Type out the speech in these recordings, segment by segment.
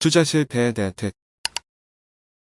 투자 실패의 대택.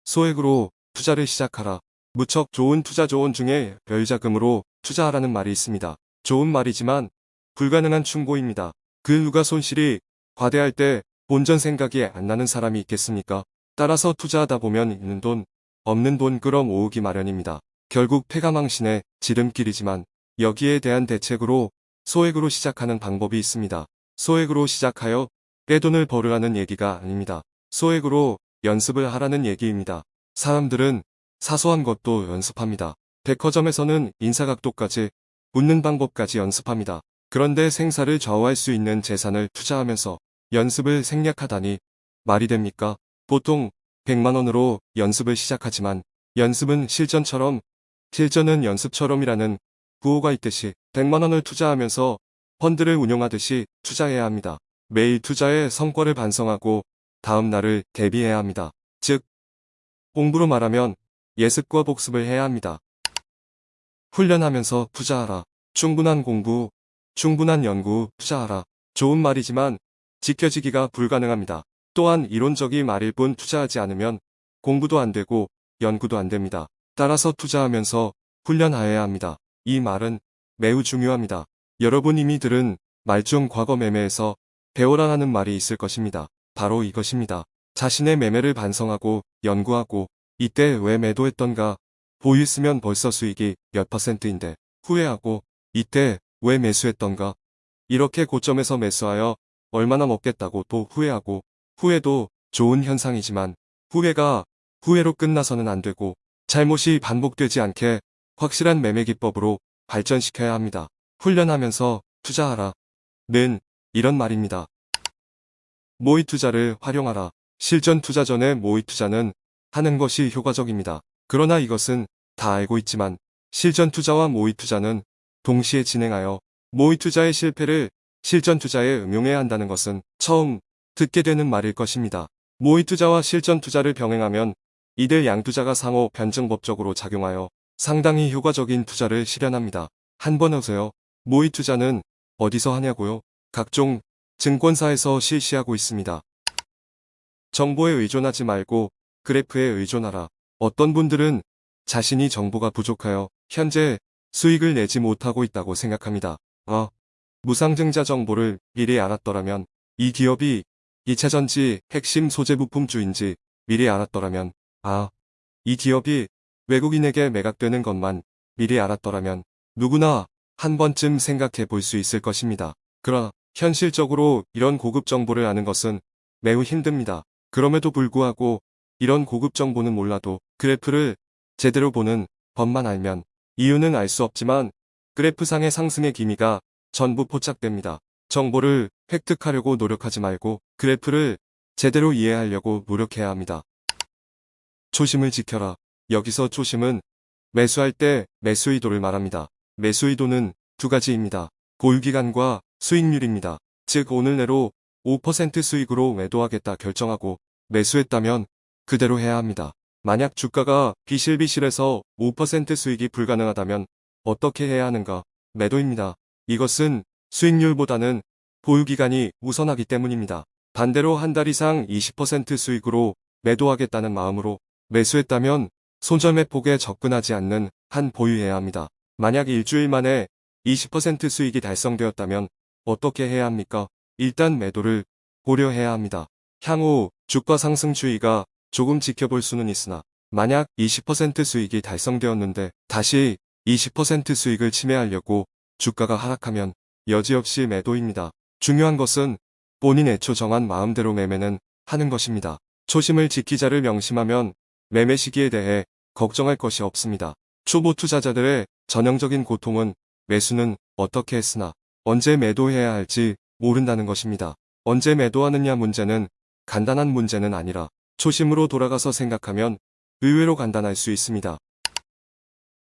소액으로 투자를 시작하라. 무척 좋은 투자 조언 중에 별자금으로 투자하라는 말이 있습니다. 좋은 말이지만 불가능한 충고입니다. 그 누가 손실이 과대할 때 본전 생각이 안 나는 사람이 있겠습니까? 따라서 투자하다 보면 있는 돈, 없는 돈 끌어 모으기 마련입니다. 결국 폐가망신의 지름길이지만 여기에 대한 대책으로 소액으로 시작하는 방법이 있습니다. 소액으로 시작하여 떼돈을 벌으라는 얘기가 아닙니다. 소액으로 연습을 하라는 얘기입니다. 사람들은 사소한 것도 연습합니다. 백화점에서는 인사각도까지 웃는 방법까지 연습합니다. 그런데 생사를 좌우할 수 있는 재산을 투자하면서 연습을 생략하다니 말이 됩니까? 보통 100만원으로 연습을 시작하지만 연습은 실전처럼 실전은 연습처럼이라는 구호가 있듯이 100만원을 투자하면서 펀드를 운용하듯이 투자해야 합니다. 매일 투자의 성과를 반성하고 다음 날을 대비해야 합니다. 즉, 공부로 말하면 예습과 복습을 해야 합니다. 훈련하면서 투자하라. 충분한 공부, 충분한 연구, 투자하라. 좋은 말이지만 지켜지기가 불가능합니다. 또한 이론적인 말일 뿐 투자하지 않으면 공부도 안 되고 연구도 안 됩니다. 따라서 투자하면서 훈련하여야 합니다. 이 말은 매우 중요합니다. 여러분 이미 들은 말중 과거 매매에서 배워라라는 말이 있을 것입니다. 바로 이것입니다. 자신의 매매를 반성하고 연구하고 이때 왜 매도했던가 보유했으면 벌써 수익이 몇 퍼센트인데 후회하고 이때 왜 매수했던가 이렇게 고점에서 매수하여 얼마나 먹겠다고 또 후회하고 후회도 좋은 현상이지만 후회가 후회로 끝나서는 안 되고 잘못이 반복되지 않게 확실한 매매 기법으로 발전시켜야 합니다. 훈련하면서 투자하라. 는 이런 말입니다. 모의 투자를 활용하라. 실전 투자 전에 모의 투자는 하는 것이 효과적입니다. 그러나 이것은 다 알고 있지만 실전 투자와 모의 투자는 동시에 진행하여 모의 투자의 실패를 실전 투자에 응용해야 한다는 것은 처음 듣게 되는 말일 것입니다. 모의 투자와 실전 투자를 병행하면 이들 양 투자가 상호 변증법적으로 작용하여 상당히 효과적인 투자를 실현합니다. 한 번 오세요. 모의 투자는 어디서 하냐고요? 각종 증권사에서 실시하고 있습니다. 정보에 의존하지 말고 그래프에 의존하라. 어떤 분들은 자신이 정보가 부족하여 현재 수익을 내지 못하고 있다고 생각합니다. 어, 무상증자 정보를 미리 알았더라면 이 기업이 2차전지 핵심 소재 부품주인지 미리 알았더라면 아, 이 기업이 외국인에게 매각되는 것만 미리 알았더라면 누구나 한 번쯤 생각해 볼 수 있을 것입니다. 그러나 현실적으로 이런 고급 정보를 아는 것은 매우 힘듭니다. 그럼에도 불구하고 이런 고급 정보는 몰라도 그래프를 제대로 보는 법만 알면 이유는 알 수 없지만 그래프상의 상승의 기미가 전부 포착됩니다. 정보를 획득하려고 노력하지 말고 그래프를 제대로 이해하려고 노력해야 합니다. 초심을 지켜라. 여기서 초심은 매수할 때 매수 의도를 말합니다. 매수 의도는 두 가지입니다. 보유기간과 수익률입니다. 즉 오늘 내로 5% 수익으로 매도하겠다 결정하고 매수했다면 그대로 해야 합니다. 만약 주가가 비실비실해서 5% 수익이 불가능하다면 어떻게 해야 하는가? 매도입니다. 이것은 수익률보다는 보유기간이 우선하기 때문입니다. 반대로 한 달 이상 20% 수익으로 매도하겠다는 마음으로 매수했다면 손절매 폭에 접근하지 않는 한 보유해야 합니다. 만약 일주일 만에 20% 수익이 달성되었다면 어떻게 해야 합니까? 일단 매도를 고려해야 합니다. 향후 주가 상승 추이가 조금 지켜볼 수는 있으나 만약 20% 수익이 달성되었는데 다시 20% 수익을 침해하려고 주가가 하락하면 여지없이 매도입니다. 중요한 것은 본인 애초 정한 마음대로 매매는 하는 것입니다. 초심을 지키자를 명심하면 매매 시기에 대해 걱정할 것이 없습니다. 초보 투자자들의 전형적인 고통은 매수는 어떻게 했으나 언제 매도해야 할지 모른다는 것입니다. 언제 매도하느냐 문제는 간단한 문제는 아니라 초심으로 돌아가서 생각하면 의외로 간단할 수 있습니다.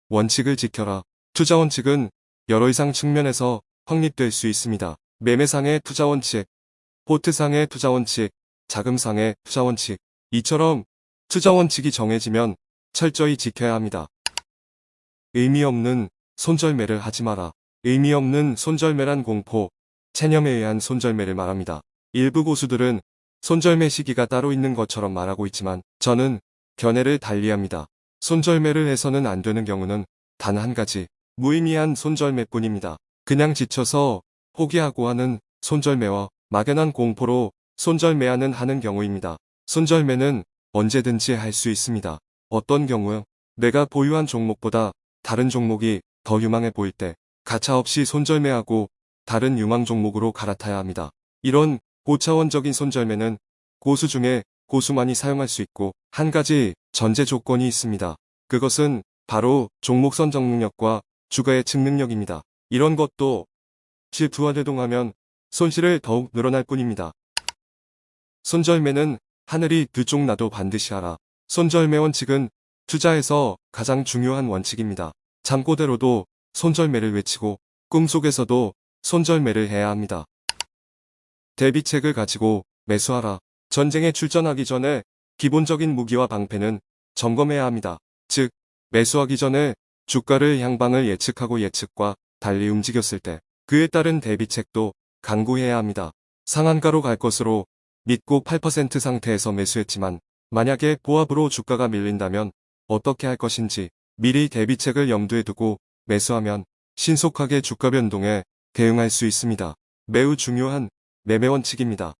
원칙을 지켜라. 투자 원칙은 여러 이상 측면에서 확립될 수 있습니다. 매매상의 투자 원칙, 포트상의 투자 원칙, 자금상의 투자 원칙. 이처럼 투자 원칙이 정해지면 철저히 지켜야 합니다. 의미 없는 손절매를 하지 마라. 의미 없는 손절매란 공포, 체념에 의한 손절매를 말합니다. 일부 고수들은 손절매 시기가 따로 있는 것처럼 말하고 있지만 저는 견해를 달리합니다. 손절매를 해서는 안 되는 경우는 단 한 가지 무의미한 손절매뿐입니다. 그냥 지쳐서 포기하고 하는 손절매와 막연한 공포로 손절매하는 하는 경우입니다. 손절매는 언제든지 할 수 있습니다. 어떤 경우 내가 보유한 종목보다 다른 종목이 더 유망해 보일 때 가차없이 손절매하고 다른 유망 종목으로 갈아타야 합니다. 이런 고차원적인 손절매는 고수 중에 고수만이 사용할 수 있고 한 가지 전제 조건이 있습니다. 그것은 바로 종목 선정 능력과 주가의 측 능력입니다. 이런 것도 실투화대동하면 손실을 더욱 늘어날 뿐입니다. 손절매는 하늘이 두쪽 나도 반드시 하라. 손절매 원칙은 투자에서 가장 중요한 원칙입니다. 잠꼬대로도 손절매를 외치고 꿈속에서도 손절매를 해야 합니다. 대비책을 가지고 매수하라. 전쟁에 출전하기 전에 기본적인 무기와 방패는 점검해야 합니다. 즉, 매수하기 전에 주가를 향방을 예측하고 예측과 달리 움직였을 때 그에 따른 대비책도 강구해야 합니다. 상한가로 갈 것으로 믿고 8% 상태에서 매수했지만 만약에 보합으로 주가가 밀린다면 어떻게 할 것인지 미리 대비책을 염두에 두고 매수하면 신속하게 주가 변동에 대응할 수 있습니다. 매우 중요한 매매 원칙입니다.